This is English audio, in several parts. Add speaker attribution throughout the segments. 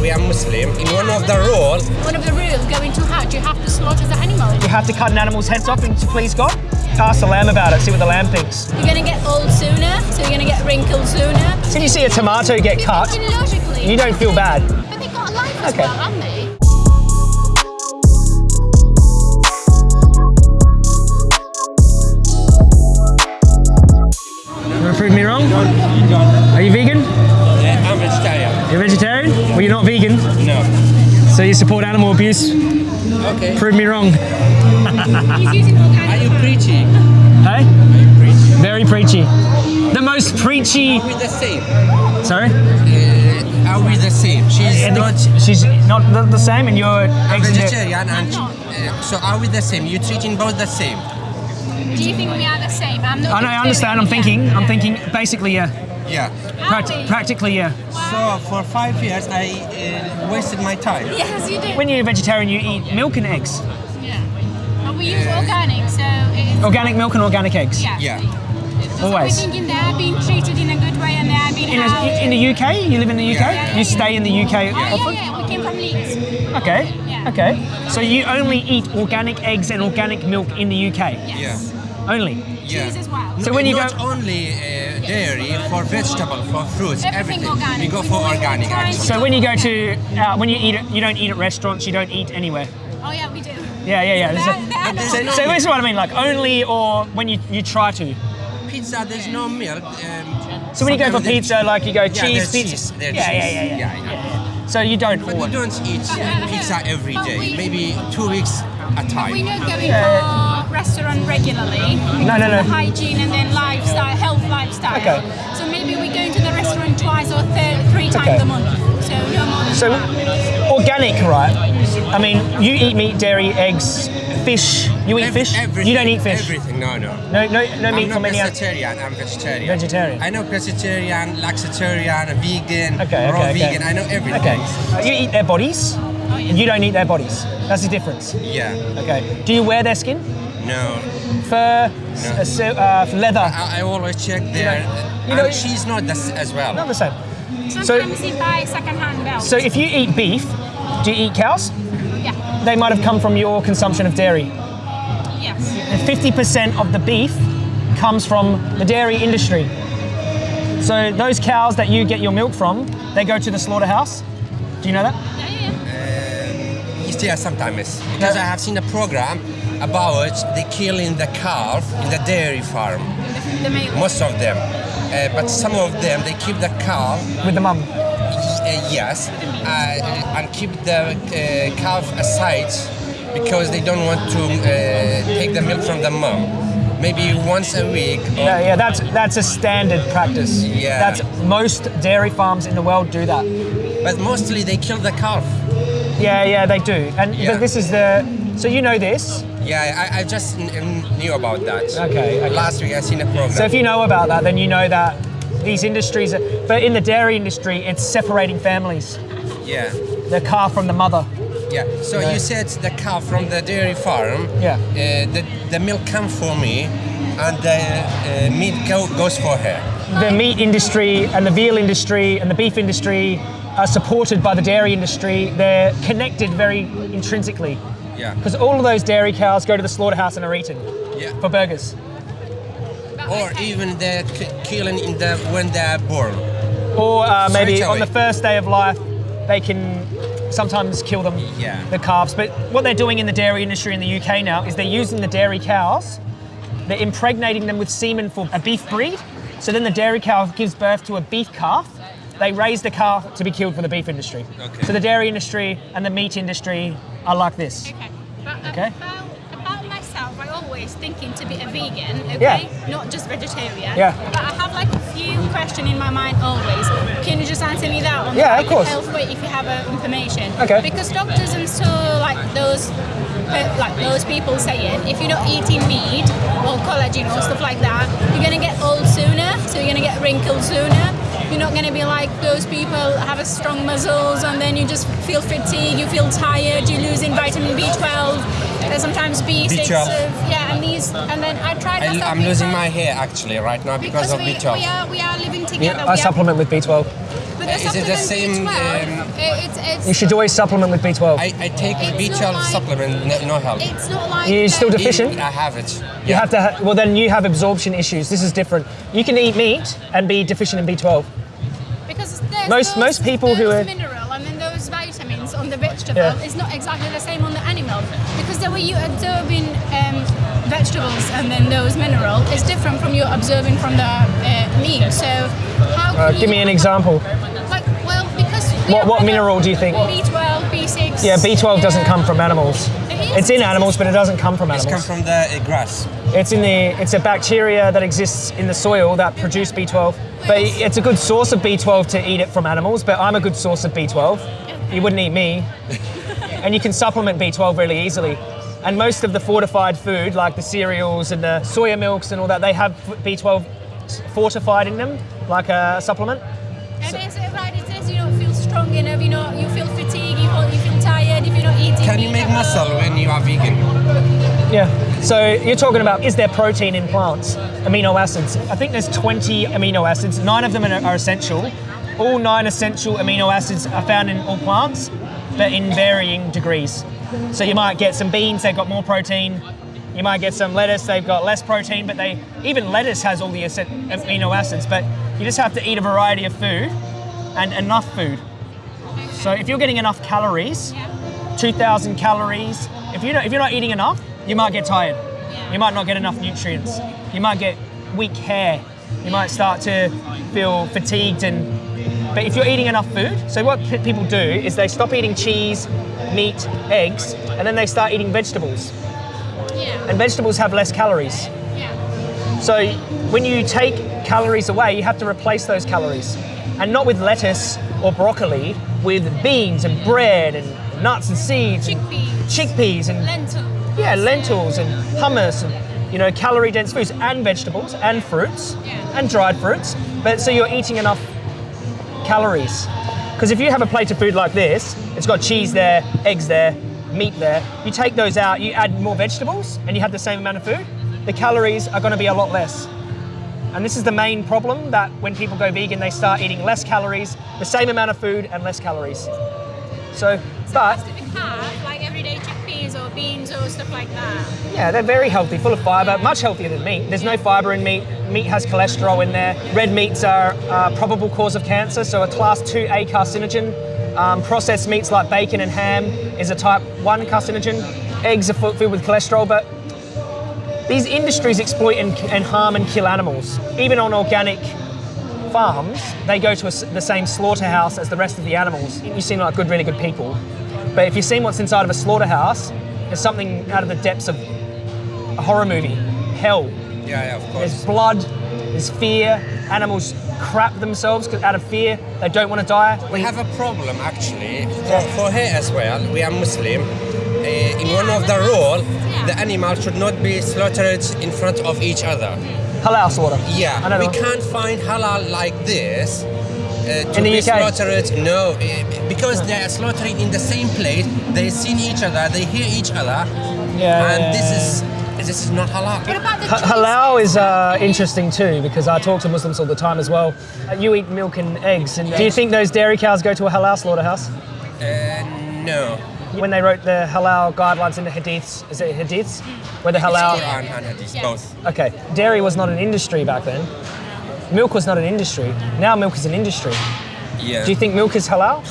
Speaker 1: we are Muslim. In one of the rules,
Speaker 2: One of the rules going to Hajj, you have to slaughter the animal.
Speaker 3: You have to cut an animal's heads off and to please God? Ask the lamb about it, see what the lamb thinks.
Speaker 2: You're gonna get old sooner, so you're gonna get wrinkled sooner.
Speaker 3: So you see a tomato get cut,
Speaker 2: Logically.
Speaker 3: you don't feel bad.
Speaker 2: But they got a life as
Speaker 3: Okay.
Speaker 2: well, haven't they?
Speaker 3: You want to prove me wrong? Are you vegan?
Speaker 1: Uh, I'm vegetarian.
Speaker 3: You're a vegetarian? Well, you're not vegan,
Speaker 1: No.
Speaker 3: so you support animal abuse.
Speaker 1: Okay.
Speaker 3: Prove me wrong.
Speaker 2: He's using
Speaker 1: Are you preachy?
Speaker 3: Hey?
Speaker 1: Are you preaching?
Speaker 3: Very preachy. The most preachy.
Speaker 1: Are we the same?
Speaker 3: Sorry?
Speaker 1: Uh, are we the same? She's
Speaker 3: And
Speaker 1: not
Speaker 3: She's not the, the same, and you're
Speaker 1: a
Speaker 3: exiting.
Speaker 1: vegetarian, and uh, so are we the same? You're treating both the same?
Speaker 2: Do you think we are the same? I'm not.
Speaker 3: I know, I understand. I'm thinking. I'm thinking. Basically, yeah.
Speaker 1: Yeah.
Speaker 3: Pract- practically, yeah.
Speaker 1: So for five years, I uh, wasted my time.
Speaker 2: Yes, you do.
Speaker 3: When you're a vegetarian, you eat milk and eggs.
Speaker 2: yeah. But we use organic, so it's.
Speaker 3: Organic milk and organic eggs.
Speaker 2: Yeah.
Speaker 1: Yeah.
Speaker 2: So we're thinking they are being treated in a good way and they are being
Speaker 3: In, a, in the UK, you live in the UK.
Speaker 1: Yeah, yeah,
Speaker 3: you stay in the UK
Speaker 2: Oh, yeah,
Speaker 3: often.
Speaker 2: yeah, we came from Leeds.
Speaker 3: Okay.
Speaker 2: Yeah.
Speaker 3: Okay. So you only eat organic eggs and organic milk in the UK.
Speaker 2: Yes.
Speaker 3: Only.
Speaker 1: Yeah.
Speaker 2: Cheese as well.
Speaker 3: So when you
Speaker 1: not
Speaker 3: go-
Speaker 1: only uh, dairy for vegetable, for fruits,
Speaker 2: Everything
Speaker 1: everything.
Speaker 2: organic.
Speaker 1: We go for
Speaker 2: go
Speaker 1: organic. Actually.
Speaker 3: So when you go to uh, when you eat it, you don't eat at restaurants. You don't eat anywhere.
Speaker 2: Oh yeah, we do.
Speaker 3: Yeah, yeah, yeah.
Speaker 2: They
Speaker 3: So,
Speaker 2: are- they are
Speaker 1: But
Speaker 2: not-
Speaker 3: so this is what I mean. Like only or when you you try to.
Speaker 1: Pizza, there's no milk. Um,
Speaker 3: So when you go for pizza, like you go
Speaker 1: Yeah,
Speaker 3: cheese pizza.
Speaker 1: cheese, there's
Speaker 3: yeah, yeah,
Speaker 1: cheese.
Speaker 3: yeah, yeah,
Speaker 1: Yeah, yeah.
Speaker 3: So you don't.
Speaker 1: But we don't eat pizza every
Speaker 2: But
Speaker 1: day.
Speaker 2: we-
Speaker 1: Maybe two weeks at a time.
Speaker 2: We're not going for restaurant regularly.
Speaker 3: No, no, no.
Speaker 2: Hygiene and then lifestyle, health lifestyle.
Speaker 3: Okay.
Speaker 2: So maybe we're going to the restaurant twice or th- three times
Speaker 3: Okay.
Speaker 2: a month. So no more than
Speaker 3: So
Speaker 2: that.
Speaker 3: organic, right? I mean, you eat meat, dairy, eggs, fish. You eat
Speaker 1: Ev-
Speaker 3: fish.
Speaker 1: Everything,
Speaker 3: You don't eat fish.
Speaker 1: Everything, no, no.
Speaker 3: No, no, no
Speaker 1: I'm
Speaker 3: meat
Speaker 1: not
Speaker 3: from any other.
Speaker 1: vegetarian, I'm vegetarian.
Speaker 3: Vegetarian.
Speaker 1: I know vegetarian, laxitarian, vegan,
Speaker 3: Okay,
Speaker 1: raw
Speaker 3: okay, okay.
Speaker 1: vegan, I know everything.
Speaker 3: Okay. Uh, you eat their bodies.
Speaker 2: Oh, yeah.
Speaker 3: You don't eat their bodies. That's the difference.
Speaker 1: Yeah,
Speaker 3: Okay. Do you wear their skin?
Speaker 1: No.
Speaker 3: Fur, s- uh, uh, leather.
Speaker 1: I, I always check there.
Speaker 3: you
Speaker 1: and
Speaker 3: know-
Speaker 1: she's not this as well.
Speaker 3: Not the same.
Speaker 2: Sometimes we buy second-hand belts.
Speaker 3: So if you eat beef, do you eat cows?
Speaker 2: yeah.
Speaker 3: They might have come from your consumption of dairy.
Speaker 2: Yes.
Speaker 3: And 50% of the beef comes from the dairy industry. So those cows that you get your milk from, they go to the slaughterhouse. Do you know that?
Speaker 2: Yeah, yeah, yeah.
Speaker 1: Yes, yeah, sometimes. Because
Speaker 3: Yeah.
Speaker 1: I have seen a program about the killing the calf in the dairy farm.
Speaker 2: The male.
Speaker 1: Most of them. Uh, but some of them, they keep the calf
Speaker 3: With the mom?
Speaker 1: Uh, yes, uh, and keep the uh, calf aside because they don't want to uh, take the milk from the mom. Maybe once a week. Or,
Speaker 3: Yeah, yeah, that's that's a standard practice.
Speaker 1: Yeah.
Speaker 3: That's most dairy farms in the world do that.
Speaker 1: But mostly they kill the calf.
Speaker 3: Yeah, yeah, they do. And
Speaker 1: Yeah.
Speaker 3: but this is the so you know this.
Speaker 1: Yeah, I, I just knew about that.
Speaker 3: Okay, okay.
Speaker 1: Last week I seen a program.
Speaker 3: So if you know about that, then you know that these industries. Are, but in the dairy industry, it's separating families.
Speaker 1: yeah,
Speaker 3: The calf from the mother.
Speaker 1: yeah. So
Speaker 3: Yeah.
Speaker 1: you said the calf from the dairy farm.
Speaker 3: Yeah.
Speaker 1: Uh, the, the milk comes for me, and the uh, meat go, goes for her.
Speaker 3: The meat industry and the veal industry and the beef industry are supported by the dairy industry. They're connected very intrinsically.
Speaker 1: Yeah.
Speaker 3: Because all of those dairy cows go to the slaughterhouse and are eaten
Speaker 1: Yeah.
Speaker 3: for burgers.
Speaker 1: Or
Speaker 2: okay.
Speaker 1: even the k- killing in the when they are born.
Speaker 3: Or uh, maybe on the first day of life, they can sometimes kill them,
Speaker 1: Yeah.
Speaker 3: the calves. But what they're doing in the dairy industry in the UK now is they're using the dairy cows, they're impregnating them with semen for a beef breed. So then the dairy cow gives birth to a beef calf. They raise the calf to be killed for the beef industry.
Speaker 1: Okay.
Speaker 3: So the dairy industry and the meat industry are like this.
Speaker 2: Okay. But um,
Speaker 3: Okay.
Speaker 2: About, about myself, I always thinking to be a vegan, okay?
Speaker 3: Yeah.
Speaker 2: Not just vegetarian.
Speaker 3: Yeah.
Speaker 2: But I have like few questions in my mind always. Can you just answer me that one?
Speaker 3: Yeah, of course.
Speaker 2: health way if you have uh, information?
Speaker 3: Okay.
Speaker 2: Because doctors and so like those like those people saying if you're not eating meat or collagen or stuff like that, you're gonna get old sooner, so you're gonna get wrinkled sooner. You're not gonna be like those people have a strong muscles and then you just feel fatigue, you feel tired, you're losing vitamin B12, and sometimes B6.
Speaker 1: B12.
Speaker 2: uh, yeah, and these, and then I tried.
Speaker 1: I,
Speaker 2: myself
Speaker 1: I'm losing my hair actually right now because,
Speaker 2: because
Speaker 1: of
Speaker 2: we,
Speaker 1: B12.
Speaker 2: we are we are living together.
Speaker 3: Yeah,
Speaker 2: we
Speaker 3: I
Speaker 2: are-
Speaker 3: supplement with B12.
Speaker 2: but The
Speaker 1: Is it the same,
Speaker 2: B12,
Speaker 1: um,
Speaker 2: it- it's, it's,
Speaker 3: You should always supplement with B12.
Speaker 1: I, I take
Speaker 2: It's
Speaker 1: B12
Speaker 2: like-
Speaker 1: supplement, no, no help.
Speaker 2: it's not like
Speaker 3: You're still
Speaker 2: the-
Speaker 3: deficient?
Speaker 1: I have it.
Speaker 3: You have to. Ha- well, then you have absorption issues. This is different. You can eat meat and be deficient in B12.
Speaker 2: Because there's
Speaker 3: Most-
Speaker 2: those,
Speaker 3: most people who
Speaker 2: those
Speaker 3: are-
Speaker 2: mineral and then those vitamins on the vegetable
Speaker 3: Yeah.
Speaker 2: is not exactly the same on the animal because the way you absorbing um, vegetables and then those mineral is different from you absorbing from the uh, meat. So how
Speaker 3: Uh, give
Speaker 2: you-
Speaker 3: me an example.
Speaker 2: Like well because
Speaker 3: What- what mineral do you think?
Speaker 2: B12, B6.
Speaker 3: Yeah, B12 doesn't come from animals.
Speaker 2: It is.
Speaker 3: It's in animals, but it doesn't come from
Speaker 1: animals. It
Speaker 3: comes
Speaker 1: from the uh, grass.
Speaker 3: It's in the. It's a bacteria that exists in the soil that produce B12. But it's a good source of B12 to eat it from animals. But I'm a good source of B12. You wouldn't eat me. and you can supplement B12 really easily. And most of the fortified food, like the cereals and the soya milks and all that, they have B12 fortified in them, like a supplement.
Speaker 2: And is it uh, right? It says you don't feel strong enough. You know, you feel fatigued. You, you feel tired if you're not eating.
Speaker 1: Can you make
Speaker 2: at all.
Speaker 1: muscle when you are vegan?
Speaker 3: Yeah. So you're talking about is there protein in plants? Amino acids. I think there's 20 amino acids. Nine of them are, are essential. All nine essential amino acids are found in all plants, but in varying degrees. So you might get some beans, they've got more protein. You might get some lettuce, they've got less protein, but they even lettuce has all the amino acids. But you just have to eat a variety of food and enough food. So if you're getting enough calories, 2,000 calories. If you're not, if you're not eating enough, you might get tired. You might not get enough nutrients. You might get weak hair. You might start to feel fatigued and. But if you're eating enough food, so what p- people do is they stop eating cheese, meat, eggs, and then they start eating vegetables.
Speaker 2: Yeah.
Speaker 3: And vegetables have less calories.
Speaker 2: Yeah.
Speaker 3: So when you take calories away, you have to replace those calories. And not with lettuce or broccoli, with beans and bread and nuts and seeds and
Speaker 2: Chickpeas.
Speaker 3: chickpeas and
Speaker 2: Lentil.
Speaker 3: yeah, lentils and hummus and you know calorie dense foods and vegetables and fruits
Speaker 2: Yeah.
Speaker 3: and dried fruits. But so you're eating enough calories. Because if you have a plate of food like this, it's got cheese there, eggs there, meat there. You take those out, you add more vegetables, and you have the same amount of food. The calories are going to be a lot less. And this is the main problem that when people go vegan, they start eating less calories, the same amount of food, and less calories. So, but
Speaker 2: or beans or stuff like that.
Speaker 3: Yeah, they're very healthy, full of fibre, much healthier than meat. There's no fibre in meat. Meat has cholesterol in there. Red meats are a probable cause of cancer, so a class 2A carcinogen. Um, processed meats like bacon and ham is a type 1 carcinogen. Eggs are fu- filled with cholesterol, but these industries exploit and, and harm and kill animals. Even on organic farms, they go to a the same slaughterhouse as the rest of the animals. You seem like good, really good people. But if you've seen what's inside of a slaughterhouse, it's something out of the depths of a horror movie. Hell.
Speaker 1: Yeah, yeah, of course.
Speaker 3: There's blood, there's fear, animals crap themselves 'cause out of fear, they don't want to die.
Speaker 1: We have a problem actually for, for here as well. We are Muslim. Uh, in one of the rule, the animal should not be slaughtered in front of each other.
Speaker 3: halal slaughter.
Speaker 1: Yeah, we can't find halal like this. Uh, to
Speaker 3: In the
Speaker 1: be
Speaker 3: UK?
Speaker 1: slaughtered, no, eh, because they are slaughtering in the same place. They see each other, they hear each other,
Speaker 3: Yeah,
Speaker 1: and
Speaker 3: yeah,
Speaker 1: this is this is not halal.
Speaker 2: What about the
Speaker 3: halal is uh, interesting too because I talk to Muslims all the time as well. Uh, You eat milk and eggs, and do you think those dairy cows go to a halal slaughterhouse?
Speaker 1: Uh, no.
Speaker 3: When they wrote the halal guidelines in the hadiths, is it hadiths? Where the halal.
Speaker 1: Quran and Hadith,
Speaker 2: Yeah.
Speaker 1: both.
Speaker 3: Okay, dairy was not an industry back then. Milk was not an industry. Now milk is an industry.
Speaker 1: Yeah.
Speaker 3: Do you think milk is halal?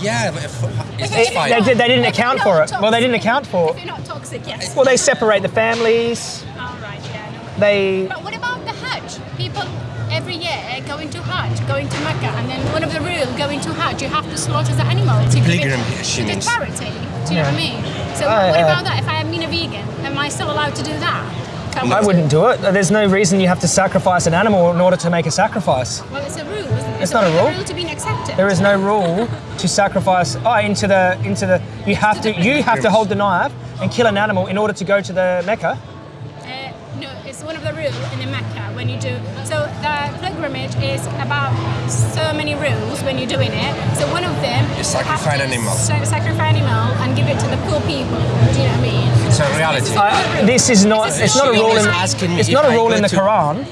Speaker 1: Yeah, if- it's, fine.
Speaker 3: they, did, they didn't account for
Speaker 2: not
Speaker 3: it. Well, they didn't account for
Speaker 2: If
Speaker 3: it.
Speaker 2: you're not toxic, yes.
Speaker 3: Well, they separate the families.
Speaker 2: All right, yeah. No.
Speaker 3: They
Speaker 2: But what about the Hajj? People every year going to Hajj, going to Mecca, and then one of the rules going to Hajj, you have to slaughter the animal to give it to the charity. Do you know what I mean? So
Speaker 3: Oh,
Speaker 2: what, what
Speaker 3: yeah.
Speaker 2: about that? If I am being a vegan, am I still allowed to do that?
Speaker 3: I wouldn't do it. There's no reason you have to sacrifice an animal in order to make a sacrifice.
Speaker 2: Well, it's a rule. Isn't it?
Speaker 3: It's
Speaker 2: So
Speaker 3: not a
Speaker 2: what is the
Speaker 3: rule.
Speaker 2: rule to being accepted.
Speaker 3: There is no rule to sacrifice. Oh, into the into the. You have to you have to hold the knife and kill an animal in order to go to the Mecca.
Speaker 2: Uh, one of the rules in the Mecca when you do. So the pilgrimage is about so many rules when you're doing it. So one of them
Speaker 1: You
Speaker 2: have
Speaker 1: sacrifice an animal.
Speaker 2: sacrifice animal and give it to the poor people. Do you know what I mean?
Speaker 1: It's a reality.
Speaker 3: I, this is not.
Speaker 2: It's
Speaker 3: It's not a rule in.
Speaker 1: was asking
Speaker 3: It's not a rule in the
Speaker 1: to-
Speaker 3: Quran.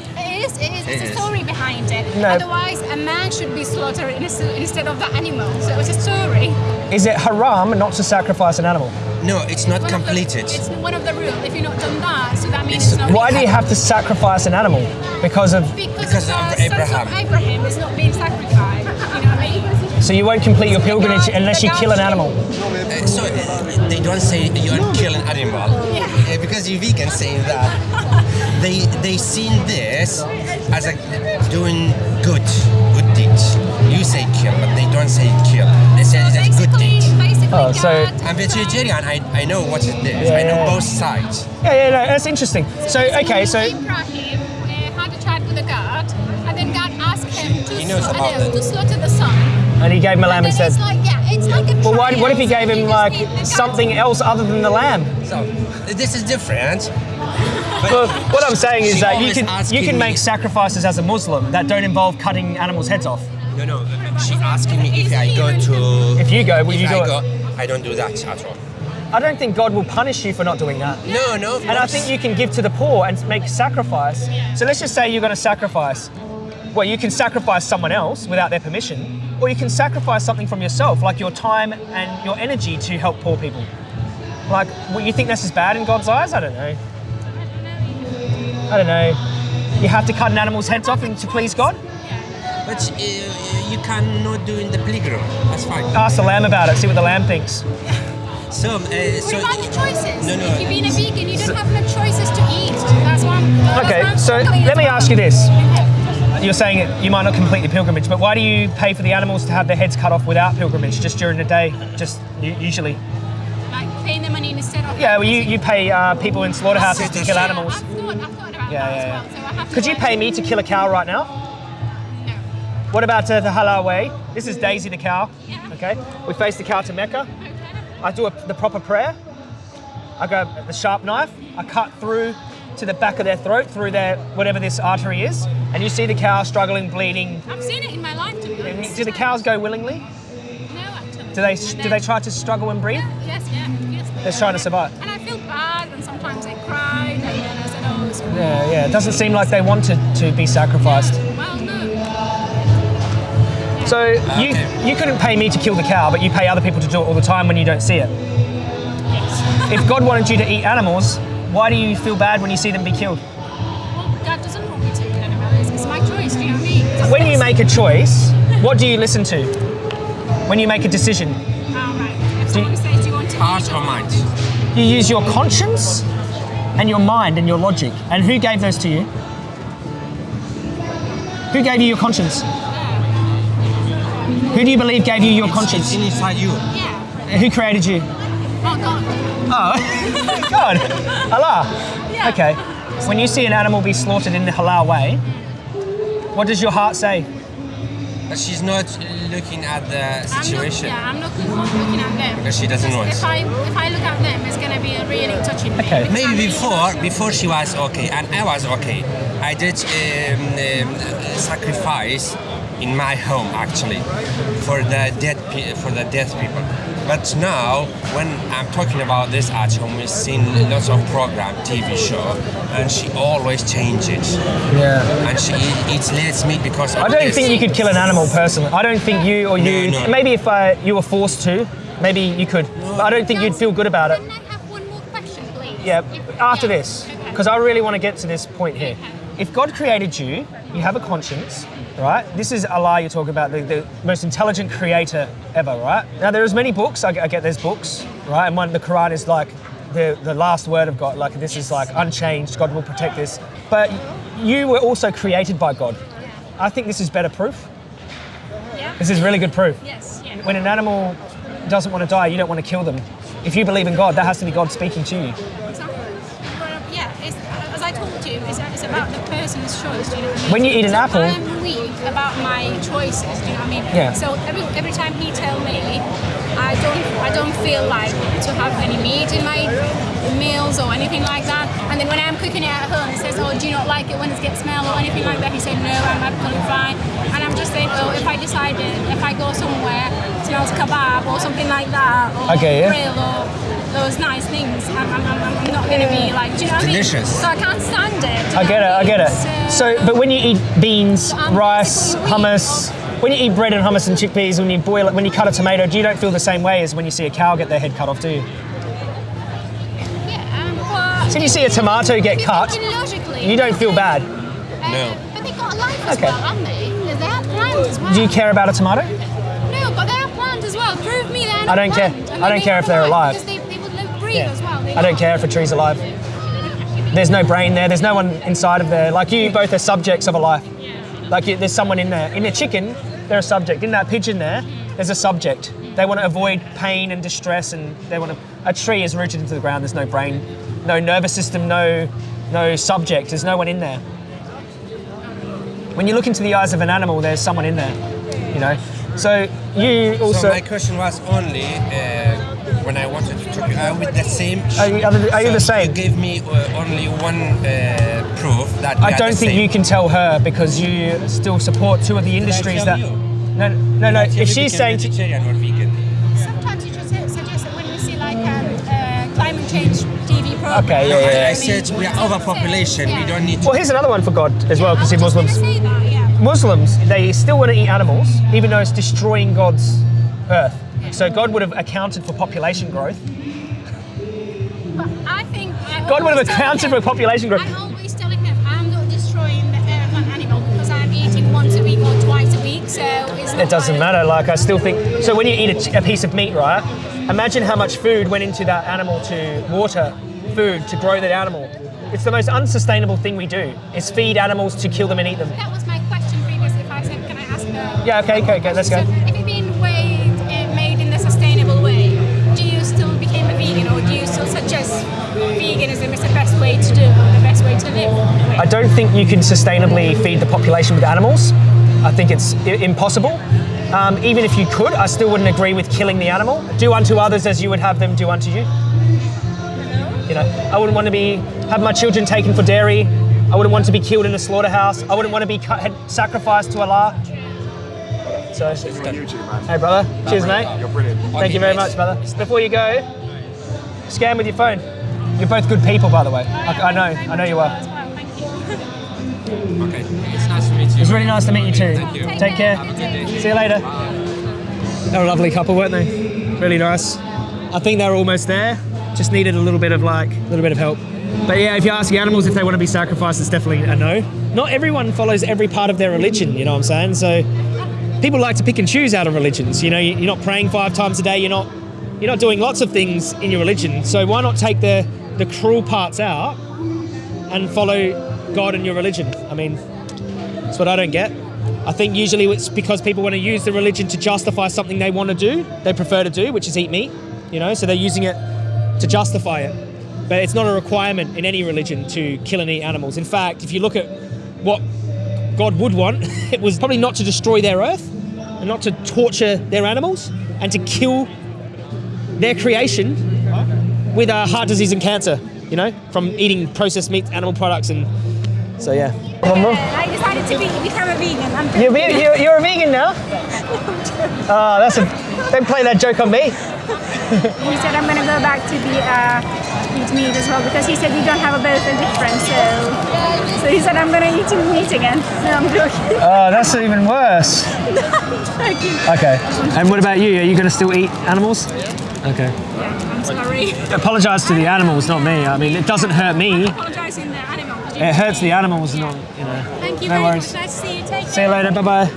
Speaker 2: It is it is.
Speaker 1: It
Speaker 2: It's a
Speaker 1: is.
Speaker 2: story behind it.
Speaker 3: No.
Speaker 2: Otherwise, a man should be slaughtered ins- instead of the animal. So it's a story.
Speaker 3: Is it haram not to sacrifice an animal?
Speaker 1: No, it's not
Speaker 2: One of the-
Speaker 1: completed.
Speaker 2: it's one of the rules. If you've not done that, so that means
Speaker 1: It's-
Speaker 2: it's not.
Speaker 3: Why do you have to sacrifice an animal? Because of
Speaker 2: Because,
Speaker 1: Because
Speaker 2: the
Speaker 1: of
Speaker 2: sons
Speaker 1: Abraham.
Speaker 2: of Abraham is not being sacrificed. You know what I mean?
Speaker 3: so you won't complete your pilgrimage
Speaker 2: God-
Speaker 3: unless you kill an animal.
Speaker 1: Uh, so uh, they don't say you don't kill an animal
Speaker 2: Yeah.
Speaker 1: Uh, because you vegan saying that. They they seen this as a doing good good deed. You say kill, but they don't say kill. They say it's a good
Speaker 2: basically,
Speaker 1: deed.
Speaker 3: Oh, so-
Speaker 1: I'm vegetarian. I, I know what it is.
Speaker 3: Yeah,
Speaker 1: I know both sides.
Speaker 3: Yeah, yeah, no, that's interesting. So okay, so
Speaker 2: Abraham uh, had a chat with the God, and then God asked him to,
Speaker 1: He knows
Speaker 2: sla-
Speaker 1: about
Speaker 2: uh, to slaughter the son.
Speaker 3: and he gave him a lamb
Speaker 2: and then
Speaker 3: instead.
Speaker 2: it's like, yeah, it's like a
Speaker 3: Well, why, what if he gave him like
Speaker 2: need the God
Speaker 3: something else other than the lamb?
Speaker 1: So this is different.
Speaker 3: Well, what I'm saying is that you can you can make sacrifices as a Muslim that don't involve cutting animals' heads off.
Speaker 1: No, no. She asking me if I go to.
Speaker 3: If you go, will you do
Speaker 1: I
Speaker 3: it?
Speaker 1: go, I don't do that at all.
Speaker 3: I don't think God will punish you for not doing that.
Speaker 1: No, no.
Speaker 3: And I think you can give to the poor and make sacrifice. So let's just say you're going to sacrifice. Well, you can sacrifice someone else without their permission, or you can sacrifice something from yourself, like your time and your energy to help poor people. Like, well, you think this is bad in God's eyes? I don't know. I don't know. You have to cut an animal's heads off and to please God?
Speaker 1: But uh, you cannot do in the playground. That's fine.
Speaker 3: Ask the lamb about it, see what the lamb thinks.
Speaker 1: So, uh,
Speaker 2: What
Speaker 1: so
Speaker 2: about the choices?
Speaker 1: No, no.
Speaker 2: If you're being a vegan, you don't have no choices to eat. That's why I'm. that's
Speaker 3: Okay,
Speaker 2: why I'm
Speaker 3: so let me ask you this. You're saying it, you might not complete the pilgrimage, but why do you pay for the animals to have their heads cut off without pilgrimage, just during the day, just usually?
Speaker 2: Like paying the money instead of.
Speaker 3: Yeah, well, you, you pay uh, people in slaughterhouses to kill animals.
Speaker 2: I've thought, I've thought
Speaker 3: Yeah, yeah, yeah.
Speaker 2: well. So I have to
Speaker 3: Could you pay me to kill a cow right now?
Speaker 2: No.
Speaker 3: What about uh, the halal way? This is Daisy the cow.
Speaker 2: Yeah.
Speaker 3: Okay, we face the cow to Mecca.
Speaker 2: Okay.
Speaker 3: I do a, the proper prayer. I go the sharp knife. I cut through to the back of their throat, through their whatever this artery is, and you see the cow struggling, bleeding.
Speaker 2: I've seen it in my life to be
Speaker 3: And
Speaker 2: honest.
Speaker 3: do the cows go willingly?
Speaker 2: No, actually.
Speaker 3: Do they do they try to struggle and breathe?
Speaker 2: Yeah, yes, yeah, yes.
Speaker 3: They're trying to survive.
Speaker 2: And I feel bad, and sometimes they cry,
Speaker 3: Yeah, yeah. It doesn't seem like they wanted to be sacrificed.
Speaker 2: Well, no.
Speaker 3: So you
Speaker 1: Okay.
Speaker 3: you couldn't pay me to kill the cow, but you pay other people to do it all the time when you don't see it.
Speaker 2: Yes.
Speaker 3: If God wanted you to eat animals, why do you feel bad when you see them be killed?
Speaker 2: well, God doesn't want me to eat animals. It's my choice. Do you know what I mean? It's
Speaker 3: When you make a choice, what do you listen to? When you make a decision,
Speaker 2: Oh, right. If someone says, do you want to
Speaker 1: Heart
Speaker 2: eat
Speaker 1: or mind?
Speaker 3: you use your conscience and your mind and your logic. And who gave those to you? Who gave you your conscience? Who do you believe gave you your
Speaker 1: It's,
Speaker 3: conscience?
Speaker 1: it's inside you.
Speaker 2: Yeah.
Speaker 3: Who created you?
Speaker 2: Oh, God.
Speaker 3: Oh, God, Allah.
Speaker 2: Yeah.
Speaker 3: Okay. When you see an animal be slaughtered in the halal way, what does your heart say?
Speaker 1: But she's not looking at the
Speaker 2: I'm not,
Speaker 1: situation.
Speaker 2: yeah, I'm not looking at them.
Speaker 1: Because she doesn't want.
Speaker 2: If I, if I look at them, it's going to be really touching me.
Speaker 3: Okay.
Speaker 2: because I'm
Speaker 1: Maybe
Speaker 2: really
Speaker 1: before, before she was okay, and I was okay. I did um, um, sacrifice in my home actually for the dead for the dead people. But now, when I'm talking about this at home, we've seen lots of program, TV show, and she always changes.
Speaker 3: Yeah.
Speaker 1: And she eats less meat because of
Speaker 3: I don't
Speaker 1: this.
Speaker 3: think you could kill an animal personally. I don't think you or you.
Speaker 1: No, no.
Speaker 3: Maybe if uh, you were forced to, maybe you could. But I don't think you'd feel good about it.
Speaker 2: Can I have one more question, please?
Speaker 3: Yeah,
Speaker 2: If-
Speaker 3: after
Speaker 2: yeah,
Speaker 3: this,
Speaker 2: okay.
Speaker 3: because I really want to get to this point here. If God created you, you have a conscience, right? This is Allah you're talking about, the, the most intelligent creator ever, right? Now, there's many books, I, I get there's books, right? And one, the Quran is like the, the last word of God, like this is like unchanged, God will protect this. But you were also created by God. I think this is better proof.
Speaker 2: Yeah.
Speaker 3: This is really good proof.
Speaker 2: Yes. Yeah.
Speaker 3: When an animal doesn't want to die, you don't want to kill them. If you believe in God, that has to be God speaking to you.
Speaker 2: Exactly. Yeah, it's, as I told you, it's, it's about the person's choice. Do you know what I mean?
Speaker 3: When you eat an
Speaker 2: so
Speaker 3: apple-
Speaker 2: I'm weak about my choices. Do you know what I mean?
Speaker 3: Yeah.
Speaker 2: So every every time he tell me, I don't I don't feel like to have any meat in my meals or anything like that. And then when I'm cooking it at home, he says, "Oh, do you not like it when it gets smell or anything like that?" He said, "No, I'm absolutely fine." And I'm just saying, oh, if I decided if I go somewhere it smells kebab or something like that, or
Speaker 3: Okay, yeah.
Speaker 2: grill or those nice things, I'm, I'm, I'm, I'm not going to be like, do you know what I mean?
Speaker 1: Delicious.
Speaker 2: So I can't stand it.
Speaker 3: I get it. I get it.
Speaker 2: So,
Speaker 3: So, but when you eat beans,
Speaker 2: I'm um,
Speaker 3: rice,
Speaker 2: basically weak.
Speaker 3: hummus, when you eat bread and hummus and chickpeas, when you boil it, when you cut a tomato, do you don't feel the same way as when you see a cow get their head cut off, do you?
Speaker 2: yeah, um, but
Speaker 3: So if you see a tomato get cut,
Speaker 2: you're thinking logically,
Speaker 3: you don't feel bad.
Speaker 2: Uh,
Speaker 1: No.
Speaker 2: But they got a life as
Speaker 3: Okay.
Speaker 2: well, haven't they? They have plans as well.
Speaker 3: Do you care about a tomato?
Speaker 2: No, but they have plans as well. Prove me they're not
Speaker 3: I don't care.
Speaker 2: planned.
Speaker 3: I don't care if they're alive.
Speaker 2: Because they, they would live, breathe
Speaker 3: Yeah.
Speaker 2: as well. They
Speaker 3: I don't care if a tree's alive. There's no brain there. There's no one inside of there. Like you both are subjects of a life. Like you, there's someone in there. In a chicken, they're a subject. In that pigeon there, there's a subject. They want to avoid pain and distress, and they want to. A tree is rooted into the ground. There's no brain, no nervous system, no, no subject. There's no one in there. When you look into the eyes of an animal, there's someone in there. You know. So you also.
Speaker 1: So my question was only uh, when I wanted to talk. Are we the same?
Speaker 3: Are you- are the- are you
Speaker 1: So
Speaker 3: the same?
Speaker 1: You gave me uh, only one uh, proof that
Speaker 3: I don't think
Speaker 1: same.
Speaker 3: you can tell her because you still support two of the industries that.
Speaker 1: you?
Speaker 3: No, no, no. If she's saying, to,
Speaker 1: vegetarian or vegan.
Speaker 2: Sometimes you just suggest that when you see like um, uh, climate change TV program.
Speaker 3: Okay, yeah, yeah,
Speaker 1: I said we are overpopulation. We don't need to.
Speaker 3: well, here's another one for God as well, because
Speaker 2: I
Speaker 3: if
Speaker 2: was just
Speaker 3: Muslims,
Speaker 2: say that, yeah.
Speaker 3: Muslims, they still want to eat animals, even though it's destroying God's earth. So God would have accounted for population growth.
Speaker 2: I think I
Speaker 3: God would have
Speaker 2: always tell
Speaker 3: accounted for
Speaker 2: him-
Speaker 3: population growth.
Speaker 2: I always tell him I'm not destroying the earth and animal because I'm eating once a week or twice a week, so it's not
Speaker 3: It doesn't matter. Like I still think. So when you eat a, a piece of meat, right? Imagine how much food went into that animal to water, food to grow that animal. It's the most unsustainable thing we do. Is feed animals to kill them and eat them.
Speaker 2: That was my question previously. If I said, can I ask her?
Speaker 3: Yeah, okay, okay, okay, let's go.
Speaker 2: Way to do, or the best way to live?
Speaker 3: I don't think you can sustainably feed the population with animals. I think it's I- impossible. Um, even if you could, I still wouldn't agree with killing the animal. Do unto others as you would have them do unto you. You know, I wouldn't want to be have my children taken for dairy. I wouldn't want to be killed in a slaughterhouse. I wouldn't want to be cut, had- sacrificed to Allah. So,
Speaker 4: on YouTube, man.
Speaker 3: hey brother, cheers mate.
Speaker 4: You're brilliant.
Speaker 3: Thank you very much, brother. Before you go, scan with your phone. You're both good people, by the way. I, I know, I know you are.
Speaker 2: As well, thank you.
Speaker 1: Okay. It's nice to meet you.
Speaker 3: It's really nice to meet you too.
Speaker 1: Thank you.
Speaker 3: Take care.
Speaker 1: Have a good day.
Speaker 3: See you later. They were a lovely couple, weren't they? Really nice. I think they were almost there. Just needed a little bit of like, a little bit of help. But yeah, if you ask the animals if they want to be sacrificed, it's definitely a no. Not everyone follows every part of their religion, you know what I'm saying? So people like to pick and choose out of religions. You know, you- you're not praying five times a day. You're not, you're not doing lots of things in your religion. So why not take the the cruel parts out and follow God and your religion? I mean, that's what I don't get. I think usually it's because people want to use the religion to justify something they want to do, they prefer to do, which is eat meat. You know, so they're using it to justify it. But it's not a requirement in any religion to kill and eat animals. In fact, if you look at what God would want, it was probably not to destroy their earth and not to torture their animals and to kill their creation with uh, heart disease and cancer, you know, from eating processed meat, animal products, and so yeah.
Speaker 2: I decided to be, become a vegan. I'm
Speaker 3: You're, ve- you're, you're a vegan now? Oh, that's a. Don't play that joke on me.
Speaker 2: He said I'm gonna go back to the uh, eat meat as well because he said we don't have a both a difference. So, so he said I'm gonna eat meat again. No, I'm joking.
Speaker 3: Oh, that's even worse.
Speaker 2: joking.
Speaker 3: Okay. And what about you? Are you going to still eat animals? Okay.
Speaker 2: Yeah, I'm sorry.
Speaker 3: Apologise to the animals, not me. I mean, it doesn't hurt me.
Speaker 2: Apologising the animals.
Speaker 3: It hurts the animals, not you know.
Speaker 2: Thank you
Speaker 3: no
Speaker 2: very
Speaker 3: worries.
Speaker 2: much. Nice to see you. Take
Speaker 3: See you later. Bye bye.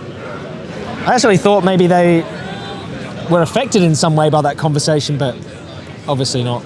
Speaker 3: I actually thought maybe they were affected in some way by that conversation, but obviously not.